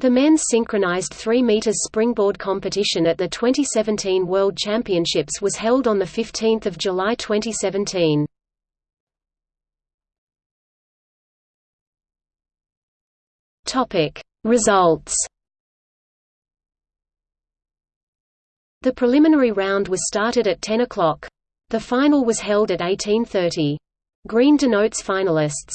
The men's synchronized 3 meters springboard competition at the 2017 World Championships was held on the 15th of July 2017. Topic: Results. The preliminary round was started at 10 o'clock. The final was held at 1830. Green denotes finalists.